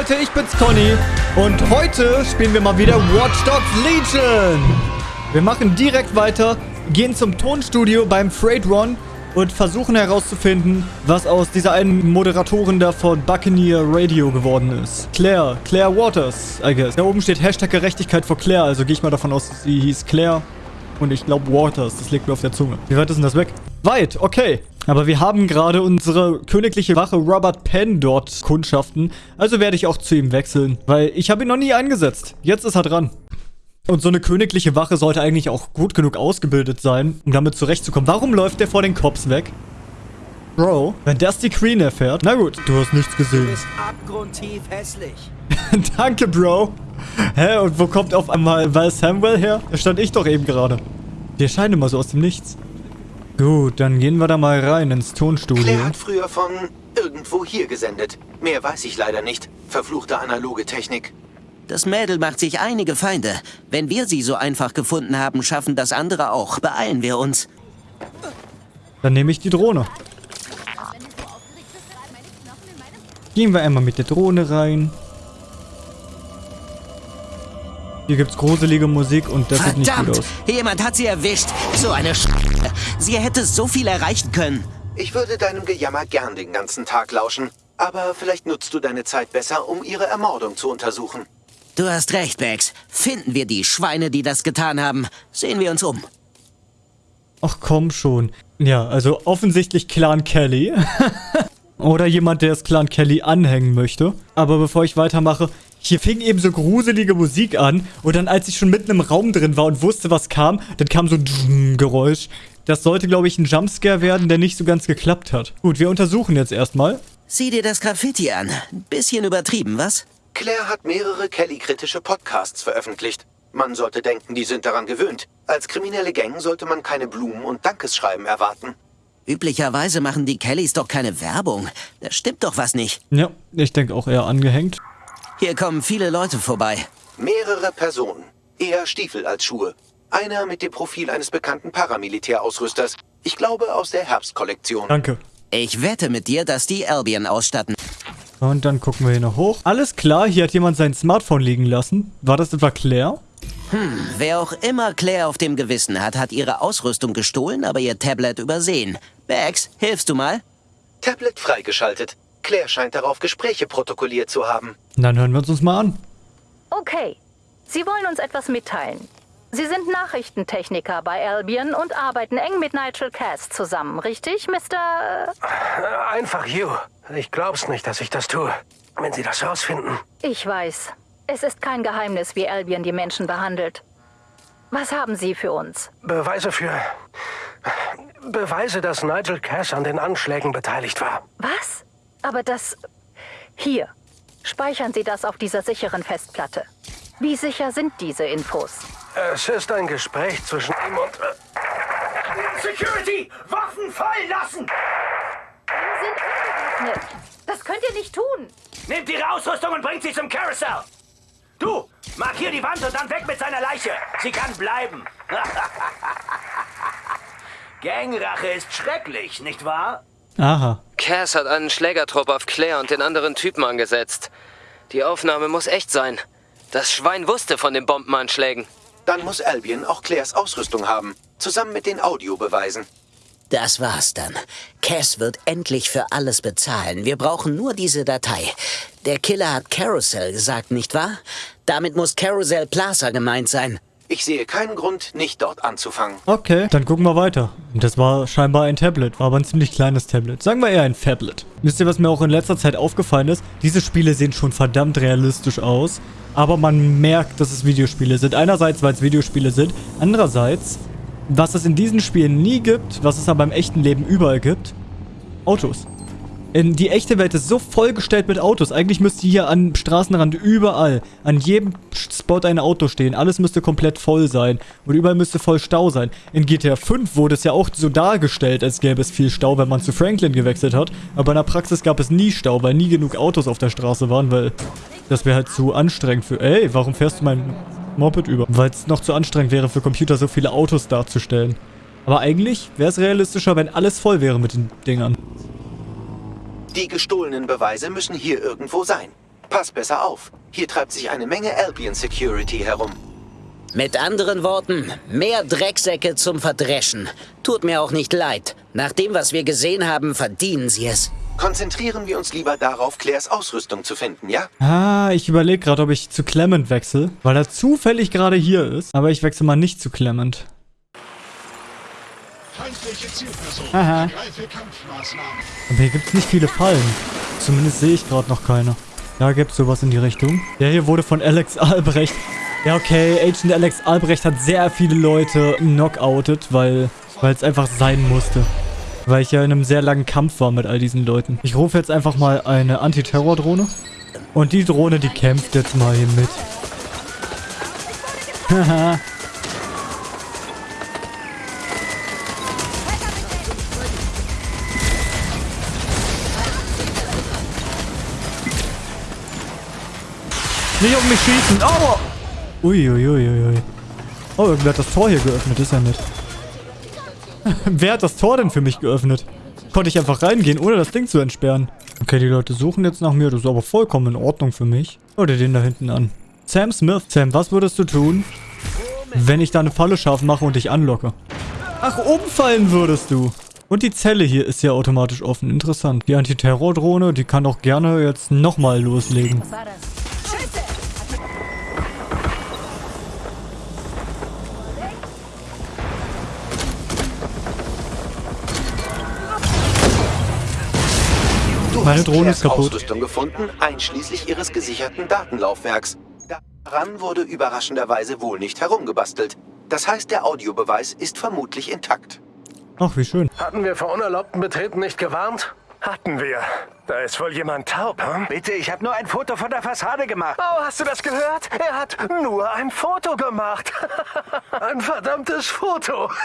Leute, ich bin's Conny und heute spielen wir mal wieder Watch Dogs Legion. Wir machen direkt weiter, gehen zum Tonstudio beim Freight Run und versuchen herauszufinden, was aus dieser einen Moderatorin da von Buccaneer Radio geworden ist. Claire, Claire Waters, I guess. Da oben steht Hashtag Gerechtigkeit vor Claire, also gehe ich mal davon aus, sie hieß Claire und ich glaube Waters, das liegt mir auf der Zunge. Wie weit ist denn das weg? Weit, okay. Aber wir haben gerade unsere königliche Wache Robert Penn dort kundschaften. Also werde ich auch zu ihm wechseln. Weil ich habe ihn noch nie eingesetzt. Jetzt ist er dran. Und so eine königliche Wache sollte eigentlich auch gut genug ausgebildet sein, um damit zurechtzukommen. Warum läuft der vor den Cops weg? Bro, wenn das die Queen erfährt... Na gut, du hast nichts gesehen. Du bist abgrundtief hässlich. Danke, Bro. Hä, und wo kommt auf einmal Val Samuel her? Da stand ich doch eben gerade. Die erscheinen immer so aus dem Nichts. Gut, dann gehen wir da mal rein ins Tonstudio. Claire hat früher von irgendwo hier gesendet. Mehr weiß ich leider nicht. Verfluchte analoge Technik. Das Mädel macht sich einige Feinde. Wenn wir sie so einfach gefunden haben, schaffen das andere auch. Beeilen wir uns. Dann nehme ich die Drohne. Gehen wir einmal mit der Drohne rein. Hier gibt's gruselige Musik und das Verdammt, sieht nicht gut aus. Jemand hat sie erwischt. So eine Sch Sie hätte so viel erreichen können. Ich würde deinem Gejammer gern den ganzen Tag lauschen. Aber vielleicht nutzt du deine Zeit besser, um ihre Ermordung zu untersuchen. Du hast recht, Bex. Finden wir die Schweine, die das getan haben. Sehen wir uns um. Ach komm schon. Ja, also offensichtlich Clan Kelly. Oder jemand, der das Clan Kelly anhängen möchte. Aber bevor ich weitermache, hier fing eben so gruselige Musik an und dann als ich schon mitten im Raum drin war und wusste, was kam, dann kam so ein Geräusch. Das sollte, glaube ich, ein Jumpscare werden, der nicht so ganz geklappt hat. Gut, wir untersuchen jetzt erstmal. Sieh dir das Graffiti an. Bisschen übertrieben, was? Claire hat mehrere Kelly-kritische Podcasts veröffentlicht. Man sollte denken, die sind daran gewöhnt. Als kriminelle Gang sollte man keine Blumen und Dankeschreiben erwarten. Üblicherweise machen die Kellys doch keine Werbung. Da stimmt doch was nicht. Ja, ich denke auch eher angehängt. Hier kommen viele Leute vorbei. Mehrere Personen. Eher Stiefel als Schuhe. Einer mit dem Profil eines bekannten Paramilitärausrüsters. Ich glaube aus der Herbstkollektion. Danke. Ich wette mit dir, dass die Albion ausstatten. Und dann gucken wir hier noch hoch. Alles klar, hier hat jemand sein Smartphone liegen lassen. War das etwa Claire? Hm, wer auch immer Claire auf dem Gewissen hat, hat ihre Ausrüstung gestohlen, aber ihr Tablet übersehen. Bags, hilfst du mal? Tablet freigeschaltet. Claire scheint darauf Gespräche protokolliert zu haben. Dann hören wir uns uns mal an. Okay. Sie wollen uns etwas mitteilen. Sie sind Nachrichtentechniker bei Albion und arbeiten eng mit Nigel Cass zusammen, richtig, Mr. Einfach Hugh. Ich glaub's nicht, dass ich das tue. Wenn Sie das rausfinden. Ich weiß. Es ist kein Geheimnis, wie Albion die Menschen behandelt. Was haben Sie für uns? Beweise für... Beweise, dass Nigel Cass an den Anschlägen beteiligt war. Was? Aber das... Hier. Speichern Sie das auf dieser sicheren Festplatte. Wie sicher sind diese Infos? Es ist ein Gespräch zwischen ihm und... Äh Security! Waffen fallen lassen! Wir sind angewaffnet. Das könnt ihr nicht tun. Nehmt ihre Ausrüstung und bringt sie zum Carousel. Du, markier die Wand und dann weg mit seiner Leiche. Sie kann bleiben. Gangrache ist schrecklich, nicht wahr? Aha. Cass hat einen Schlägertrupp auf Claire und den anderen Typen angesetzt. Die Aufnahme muss echt sein. Das Schwein wusste von den Bombenanschlägen. Dann muss Albion auch Claires Ausrüstung haben. Zusammen mit den Audiobeweisen. Das war's dann. Cass wird endlich für alles bezahlen. Wir brauchen nur diese Datei. Der Killer hat Carousel gesagt, nicht wahr? Damit muss Carousel Plaza gemeint sein. Ich sehe keinen Grund, nicht dort anzufangen. Okay, dann gucken wir weiter. Das war scheinbar ein Tablet, war aber ein ziemlich kleines Tablet. Sagen wir eher ein Fablet. Wisst ihr, was mir auch in letzter Zeit aufgefallen ist? Diese Spiele sehen schon verdammt realistisch aus, aber man merkt, dass es Videospiele sind. Einerseits, weil es Videospiele sind, andererseits, was es in diesen Spielen nie gibt, was es aber im echten Leben überall gibt, Autos. In die echte Welt ist so vollgestellt mit Autos. Eigentlich müsste hier am Straßenrand überall, an jedem Spot ein Auto stehen. Alles müsste komplett voll sein. Und überall müsste voll Stau sein. In GTA 5 wurde es ja auch so dargestellt, als gäbe es viel Stau, wenn man zu Franklin gewechselt hat. Aber in der Praxis gab es nie Stau, weil nie genug Autos auf der Straße waren, weil das wäre halt zu anstrengend für... Ey, warum fährst du mein Moped über? Weil es noch zu anstrengend wäre für Computer, so viele Autos darzustellen. Aber eigentlich wäre es realistischer, wenn alles voll wäre mit den Dingern. Die gestohlenen Beweise müssen hier irgendwo sein. Pass besser auf. Hier treibt sich eine Menge Albion Security herum. Mit anderen Worten, mehr Drecksäcke zum Verdreschen. Tut mir auch nicht leid. Nach dem, was wir gesehen haben, verdienen sie es. Konzentrieren wir uns lieber darauf, Claires Ausrüstung zu finden, ja? Ah, ich überlege gerade, ob ich zu Clement wechsle, weil er zufällig gerade hier ist. Aber ich wechsle mal nicht zu Clement. Aha. Aber hier gibt es nicht viele Fallen. Zumindest sehe ich gerade noch keine. Da gibt es sowas in die Richtung. Der hier wurde von Alex Albrecht. Ja, okay, Agent Alex Albrecht hat sehr viele Leute knockoutet, weil es einfach sein musste. Weil ich ja in einem sehr langen Kampf war mit all diesen Leuten. Ich rufe jetzt einfach mal eine Antiterror-Drohne. Und die Drohne, die kämpft jetzt mal hier mit. Haha. Nicht auf mich schießen. Aua! Uiuiuiui. Ui, ui. Oh, irgendwer hat das Tor hier geöffnet. Ist ja nett. Wer hat das Tor denn für mich geöffnet? Konnte ich einfach reingehen, ohne das Ding zu entsperren. Okay, die Leute suchen jetzt nach mir. Das ist aber vollkommen in Ordnung für mich. Oder den da hinten an. Sam Smith. Sam, was würdest du tun, wenn ich da eine Falle scharf mache und dich anlocke? Ach, umfallen würdest du. Und die Zelle hier ist ja automatisch offen. Interessant. Die Antiterror-Drohne, die kann auch gerne jetzt nochmal loslegen. Meine Drohne ist kaputt. Ausrüstung gefunden, einschließlich ihres gesicherten Datenlaufwerks. Daran wurde überraschenderweise wohl nicht herumgebastelt. Das heißt, der Audiobeweis ist vermutlich intakt. Ach, wie schön. Hatten wir vor unerlaubtem Betreten nicht gewarnt? Hatten wir. Da ist wohl jemand taub, hm? Bitte, ich habe nur ein Foto von der Fassade gemacht. Oh, hast du das gehört? Er hat nur ein Foto gemacht. ein verdammtes Foto.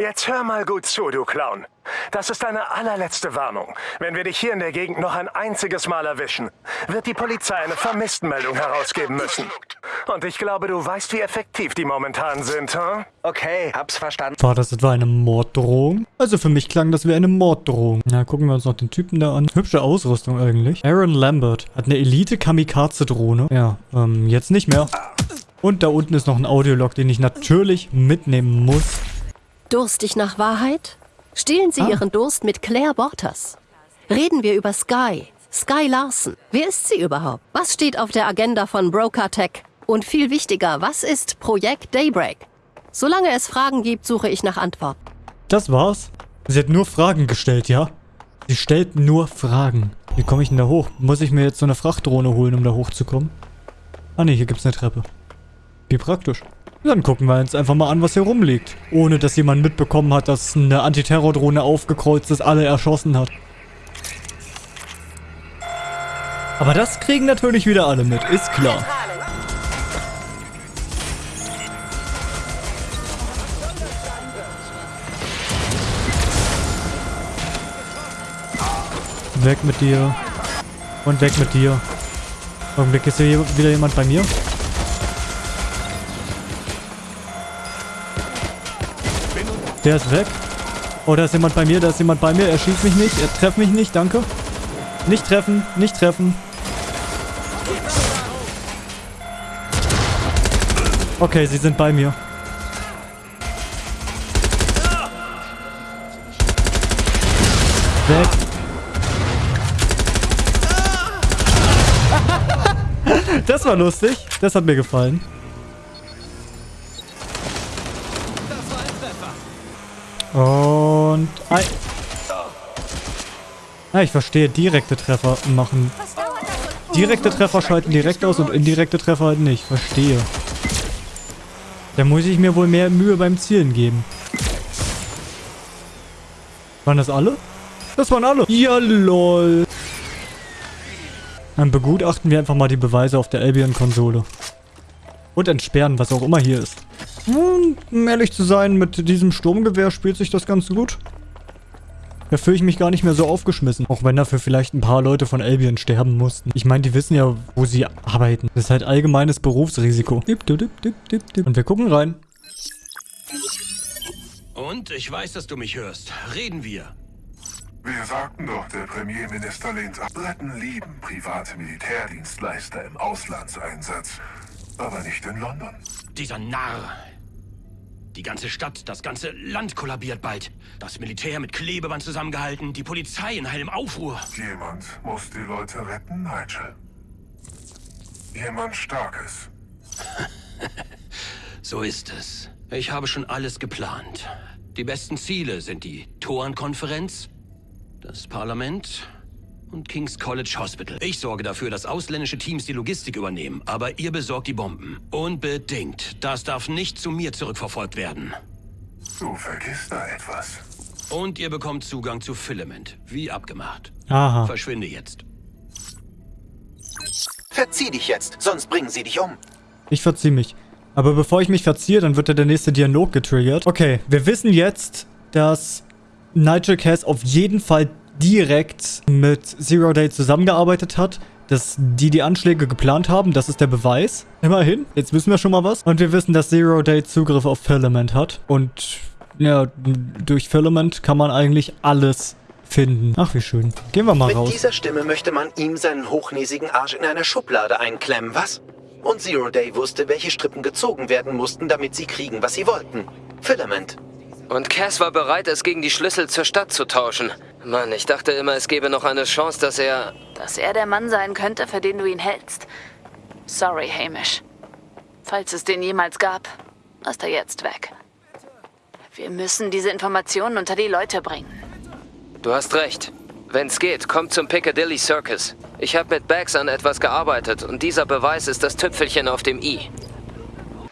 Jetzt hör mal gut zu, du Clown. Das ist deine allerletzte Warnung. Wenn wir dich hier in der Gegend noch ein einziges Mal erwischen, wird die Polizei eine Vermisstenmeldung herausgeben müssen. Und ich glaube, du weißt, wie effektiv die momentan sind, hm? Okay, hab's verstanden. War das etwa eine Morddrohung? Also für mich klang das wie eine Morddrohung. Na, gucken wir uns noch den Typen da an. Hübsche Ausrüstung eigentlich. Aaron Lambert hat eine Elite-Kamikaze-Drohne. Ja, ähm, jetzt nicht mehr. Und da unten ist noch ein Audiolog, den ich natürlich mitnehmen muss. Durstig nach Wahrheit? Stillen Sie Ah. Ihren Durst mit Claire Borters. Reden wir über Sky. Sky Larson. Wer ist sie überhaupt? Was steht auf der Agenda von Broker Tech? Und viel wichtiger, was ist Projekt Daybreak? Solange es Fragen gibt, suche ich nach Antworten. Das war's. Sie hat nur Fragen gestellt, ja? Sie stellt nur Fragen. Wie komme ich denn da hoch? Muss ich mir jetzt so eine Frachtdrohne holen, um da hochzukommen? Ah ne, hier gibt's eine Treppe. Wie praktisch. Dann gucken wir uns einfach mal an, was hier rumliegt. Ohne, dass jemand mitbekommen hat, dass eine Antiterrordrohne aufgekreuzt ist, alle erschossen hat. Aber das kriegen natürlich wieder alle mit, ist klar. Weg mit dir. Und weg mit dir. Augenblick, ist hier wieder jemand bei mir? Der ist weg. Oh, da ist jemand bei mir, da ist jemand bei mir. Er schießt mich nicht, er trefft mich nicht, danke. Nicht treffen, nicht treffen. Okay, sie sind bei mir. Weg. Das war lustig. Das hat mir gefallen. Und ein... Ah, ich verstehe. Direkte Treffer machen. Direkte Treffer schalten direkt aus und indirekte Treffer halt nicht. Verstehe. Da muss ich mir wohl mehr Mühe beim Zielen geben. Waren das alle? Das waren alle. Ja, lol. Dann begutachten wir einfach mal die Beweise auf der Albion-Konsole. Und entsperren, was auch immer hier ist. Um ehrlich zu sein, mit diesem Sturmgewehr spielt sich das ganz gut. Da fühle ich mich gar nicht mehr so aufgeschmissen. Auch wenn dafür vielleicht ein paar Leute von Albion sterben mussten. Ich meine, die wissen ja, wo sie arbeiten. Das ist halt allgemeines Berufsrisiko. Dip, dip, dip, dip, dip, dip. Und wir gucken rein. Und ich weiß, dass du mich hörst. Reden wir. Wir sagten doch, der Premierminister lehnt ab. Briten lieben private Militärdienstleister im Auslandseinsatz, aber nicht in London. Dieser Narr. Die ganze Stadt, das ganze Land kollabiert bald. Das Militär mit Klebeband zusammengehalten, die Polizei in hellem Aufruhr. Jemand muss die Leute retten, Nigel. Jemand Starkes. so ist es. Ich habe schon alles geplant. Die besten Ziele sind die Torenkonferenz, das Parlament und King's College Hospital. Ich sorge dafür, dass ausländische Teams die Logistik übernehmen, aber ihr besorgt die Bomben. Unbedingt. Das darf nicht zu mir zurückverfolgt werden. Du vergisst da etwas. Und ihr bekommt Zugang zu Filament, wie abgemacht. Aha. Verschwinde jetzt. Verzieh dich jetzt, sonst bringen sie dich um. Ich verzieh mich. Aber bevor ich mich verziehe, dann wird ja der nächste Dialog getriggert. Okay, wir wissen jetzt, dass Nigel Cass auf jeden Fall direkt mit Zero Day zusammengearbeitet hat, dass die die Anschläge geplant haben. Das ist der Beweis. Immerhin. Jetzt wissen wir schon mal was. Und wir wissen, dass Zero Day Zugriff auf Filament hat. Und ja, durch Filament kann man eigentlich alles finden. Ach, wie schön. Gehen wir mal Mit raus. dieser Stimme möchte man ihm seinen hochnäsigen Arsch in einer Schublade einklemmen, was? Und Zero Day wusste, welche Strippen gezogen werden mussten, damit sie kriegen, was sie wollten. Filament. Und Cass war bereit, es gegen die Schlüssel zur Stadt zu tauschen. Mann, ich dachte immer, es gäbe noch eine Chance, dass er... Dass er der Mann sein könnte, für den du ihn hältst. Sorry, Hamish. Falls es den jemals gab, ist er jetzt weg. Wir müssen diese Informationen unter die Leute bringen. Du hast recht. Wenn's geht, komm zum Piccadilly Circus. Ich habe mit Bags an etwas gearbeitet und dieser Beweis ist das Tüpfelchen auf dem i.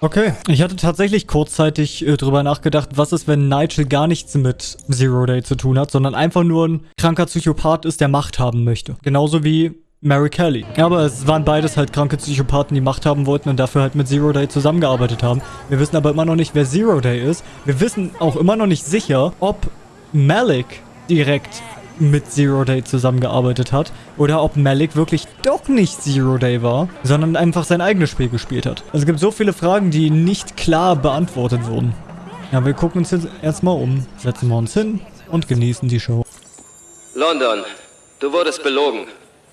Okay, ich hatte tatsächlich kurzzeitig äh, drüber nachgedacht, was ist, wenn Nigel gar nichts mit Zero Day zu tun hat, sondern einfach nur ein kranker Psychopath ist, der Macht haben möchte. Genauso wie Mary Kelly. Aber es waren beides halt kranke Psychopathen, die Macht haben wollten und dafür halt mit Zero Day zusammengearbeitet haben. Wir wissen aber immer noch nicht, wer Zero Day ist. Wir wissen auch immer noch nicht sicher, ob Malik direkt mit Zero Day zusammengearbeitet hat oder ob Malik wirklich doch nicht Zero Day war, sondern einfach sein eigenes Spiel gespielt hat. Also es gibt so viele Fragen, die nicht klar beantwortet wurden. Ja, wir gucken uns jetzt erstmal um, setzen wir uns hin und genießen die Show. London, du wurdest belogen.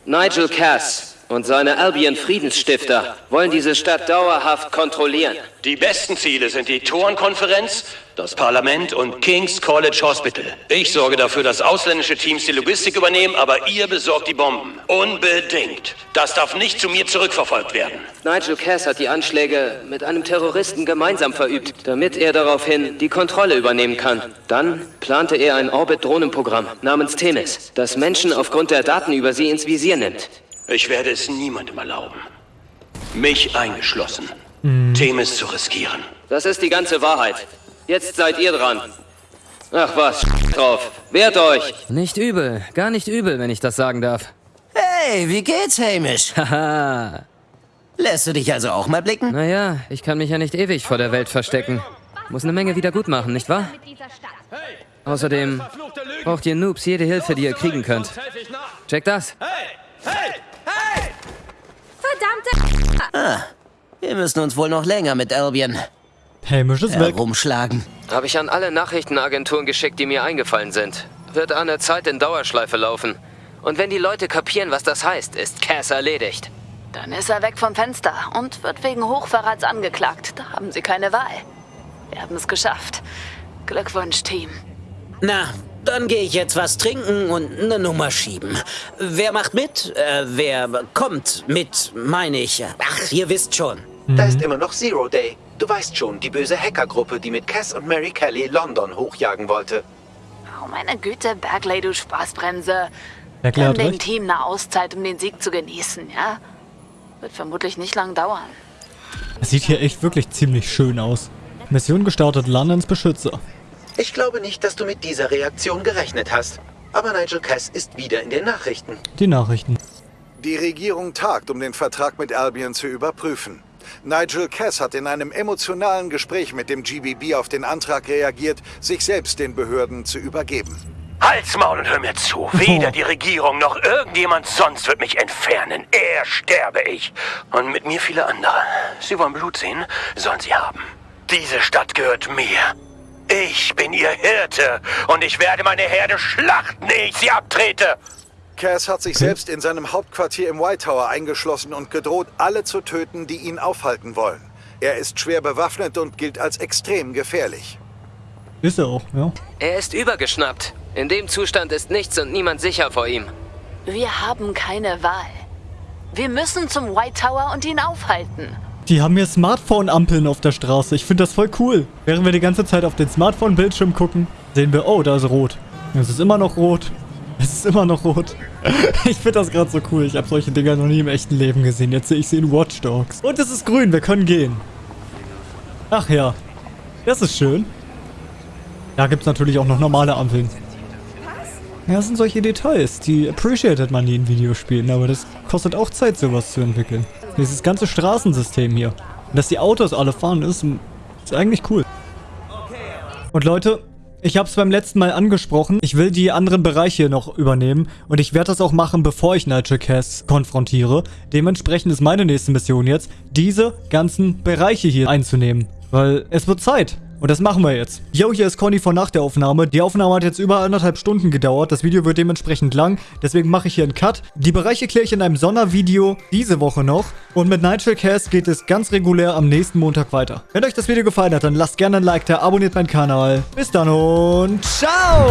Nigel Cass und seine Albion Friedensstifter wollen diese Stadt dauerhaft kontrollieren. Die besten Ziele sind die Torenkonferenz, das Parlament und King's College Hospital. Ich sorge dafür, dass ausländische Teams die Logistik übernehmen, aber ihr besorgt die Bomben. Unbedingt. Das darf nicht zu mir zurückverfolgt werden. Nigel Cass hat die Anschläge mit einem Terroristen gemeinsam verübt, damit er daraufhin die Kontrolle übernehmen kann. Dann plante er ein Orbit-Drohnenprogramm namens Themis, das Menschen aufgrund der Daten über sie ins Visier nimmt. Ich werde es niemandem erlauben, mich eingeschlossen, Themis zu riskieren. Das ist die ganze Wahrheit. Jetzt seid ihr dran. Ach was, drauf. Wehrt euch! Nicht übel, gar nicht übel, wenn ich das sagen darf. Hey, wie geht's, Hamish? Haha. Lässt du dich also auch mal blicken? Naja, ich kann mich ja nicht ewig vor der Welt verstecken. Muss eine Menge wieder gut machen, nicht wahr? Außerdem braucht ihr Noobs jede Hilfe, die ihr kriegen könnt. Check das. Verdammte... Ah, wir müssen uns wohl noch länger mit Albion weg. herumschlagen. Habe ich an alle Nachrichtenagenturen geschickt, die mir eingefallen sind. Wird an der Zeit in Dauerschleife laufen. Und wenn die Leute kapieren, was das heißt, ist Cass erledigt. Dann ist er weg vom Fenster und wird wegen Hochverrats angeklagt. Da haben sie keine Wahl. Wir haben es geschafft. Glückwunsch, Team. Na, dann gehe ich jetzt was trinken und eine Nummer schieben. Wer macht mit? Äh, wer kommt mit, meine ich. Ach, ihr wisst schon. Da ist immer noch Zero Day. Du weißt schon, die böse Hackergruppe, die mit Cass und Mary Kelly London hochjagen wollte. Oh, meine Güte, Bergley, du Spaßbremse. Bergley hat Gönn dem recht. Team eine Auszeit, um den Sieg zu genießen, ja? Wird vermutlich nicht lang dauern. Es sieht hier echt wirklich ziemlich schön aus. Mission gestartet, Londons Beschützer. Ich glaube nicht, dass du mit dieser Reaktion gerechnet hast. Aber Nigel Cass ist wieder in den Nachrichten. Die Nachrichten. Die Regierung tagt, um den Vertrag mit Albion zu überprüfen. Nigel Cass hat in einem emotionalen Gespräch mit dem GBB auf den Antrag reagiert, sich selbst den Behörden zu übergeben. Halt's Maul und hör mir zu. Weder die Regierung noch irgendjemand sonst wird mich entfernen. Er sterbe ich. Und mit mir viele andere. Sie wollen Blut sehen? Sollen sie haben. Diese Stadt gehört mir. Ich bin ihr Hirte und ich werde meine Herde schlachten, ehe ich sie abtrete. Cass hat sich selbst in seinem Hauptquartier im White Tower eingeschlossen und gedroht, alle zu töten, die ihn aufhalten wollen. Er ist schwer bewaffnet und gilt als extrem gefährlich. Ist er auch, ja. Er ist übergeschnappt. In dem Zustand ist nichts und niemand sicher vor ihm. Wir haben keine Wahl. Wir müssen zum White Tower und ihn aufhalten. Die haben hier Smartphone-Ampeln auf der Straße. Ich finde das voll cool. Während wir die ganze Zeit auf den Smartphone-Bildschirm gucken, sehen wir, oh, da ist rot. Es ist immer noch rot. Es ist immer noch rot. Ich finde das gerade so cool. Ich habe solche Dinger noch nie im echten Leben gesehen. Jetzt sehe ich sie in Watch Dogs. Und es ist grün. Wir können gehen. Ach ja. Das ist schön. Da gibt es natürlich auch noch normale Ampeln. Ja, das sind solche Details, die appreciated man nie in Videospielen, aber das kostet auch Zeit, sowas zu entwickeln. Dieses ganze Straßensystem hier. Dass die Autos alle fahren, ist, ist eigentlich cool. Und Leute, ich habe es beim letzten Mal angesprochen. Ich will die anderen Bereiche noch übernehmen. Und ich werde das auch machen, bevor ich Nigel Cass konfrontiere. Dementsprechend ist meine nächste Mission jetzt, diese ganzen Bereiche hier einzunehmen. Weil es wird Zeit. Und das machen wir jetzt. Yo, hier ist Conny von nach der Aufnahme. Die Aufnahme hat jetzt über anderthalb Stunden gedauert. Das Video wird dementsprechend lang. Deswegen mache ich hier einen Cut. Die Bereiche kläre ich in einem Sondervideo diese Woche noch. Und mit Nigel Cass geht es ganz regulär am nächsten Montag weiter. Wenn euch das Video gefallen hat, dann lasst gerne ein Like da, abonniert meinen Kanal. Bis dann und ciao!